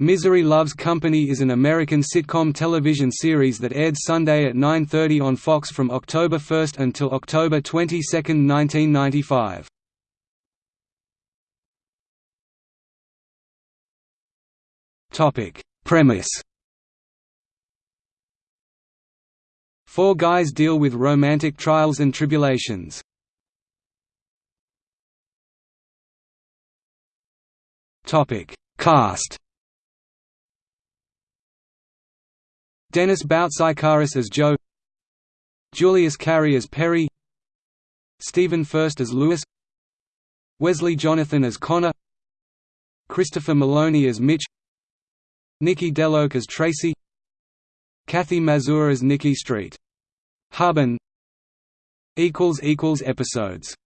Misery Loves Company is an American sitcom television series that aired Sunday at 9.30 on Fox from October 1 until October 22, 1995. Premise Four guys deal with romantic trials and tribulations. Cast Dennis Boutsikaris as Joe Julius Carry as Perry Stephen Furst as Lewis Wesley Jonathan as Connor Christopher Meloni as Mitch Nikki DeLoach as Tracy Kathy Mazur as Nikki Street. Equals Episodes